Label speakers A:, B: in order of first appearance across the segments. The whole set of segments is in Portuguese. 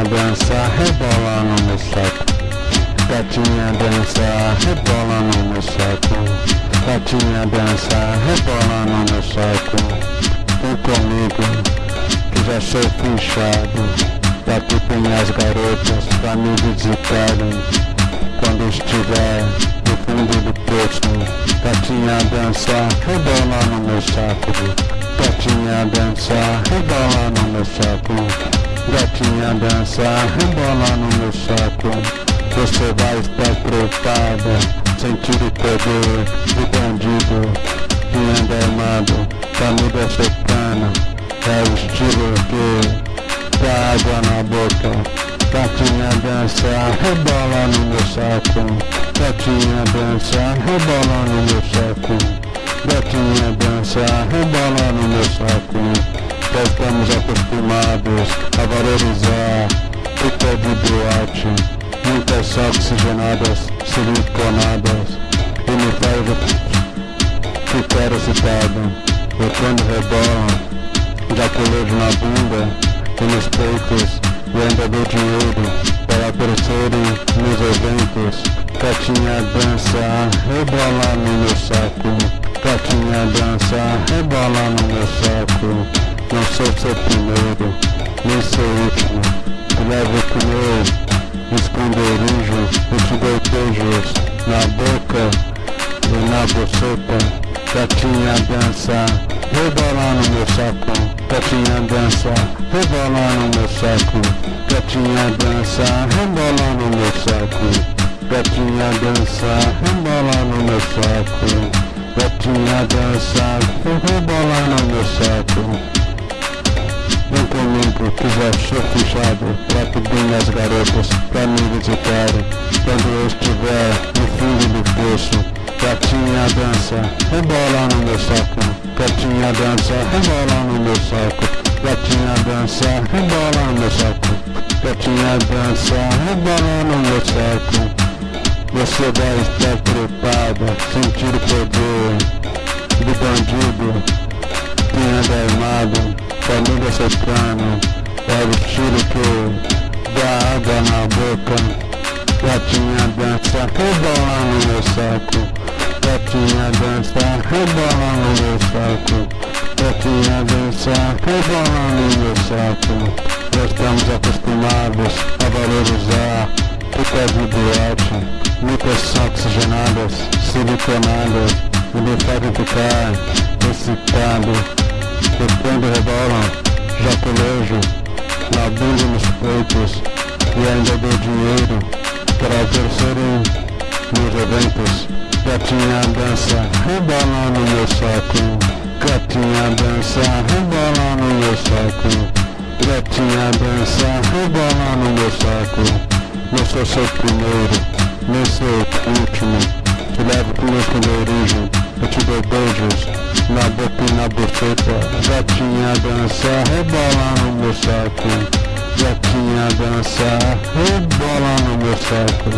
A: Gatinha dança, rebola no meu saco. Gatinha dança, rebola no meu saco. Gatinha dança, rebola no meu saco. Vem comigo, que já sou finchado. Daqui tem as garotas pra me visitarem. Quando estiver no fundo do poço, gatinha dança, rebola no meu saco. Gatinha dança, rebola no meu saco. Gatinha dança, rebola no meu saco. Você vai estar preocupada Sentir o poder do bandido Que anda armado, camisa secana É o estilo que dá água na boca. Gatinha dança, rebola no meu saco. Gatinha dança, rebola no meu saco. Gatinha dança, rebola no meu saco já estamos acostumados a valorizar o de boate, muitas oxigenadas, siliconadas, e me faz ficar excitado. Eu quando rebolam, já colejo na bunda e nos peitos, e ainda dou dinheiro para aparecerem nos eventos. Gatinha dança, rebola no meu saco. Gatinha dança, rebola no meu saco. Não sou seu primeiro, nem seu último. Te levo comer, esconderijo, eu te dou beijos na boca e na boceta. Gatinha dança, rebola no meu saco. Gatinha dança, rebola no meu saco. Gatinha dança, rebola no meu saco. Gatinha dança, rebola no meu saco. Gatinha dança, rebola no meu saco. Que já sou fechado Pra pedir as garotas pra me visitarem Quando eu estiver no fundo do poço Gatinha dança, rebola no meu saco. Gatinha dança, rebola no meu saco. Gatinha dança, rebola no meu saco. Gatinha dança, rebola no meu saco. Você vai estar preparada, sentir o poder do bandido que anda armado família sertana É o tiro que dá água na boca. Gatinha dança, rebola no meu saco. Gatinha dança, rebola no meu saco. Gatinha dança, rebola no meu saco. Já estamos acostumados a valorizar Picas de boate Muitas oxigenadas, siliconadas E me fazem ficar excitado quando rebolam, já colejo na bunda nos peitos e ainda dou dinheiro para terceiro nos eventos. Gatinha dança, rebola no meu saco. Gatinha dança, rebola no meu saco. Gatinha dança, rebola no meu saco. Não sou seu primeiro, nem seu último. Te levo pro meu esconderijo, eu te dou beijos na boca e na buceta Gatinha dança, rebola no meu saco. Gatinha dança, rebola no meu saco.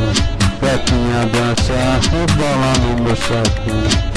A: Gatinha dança, rebola no meu saco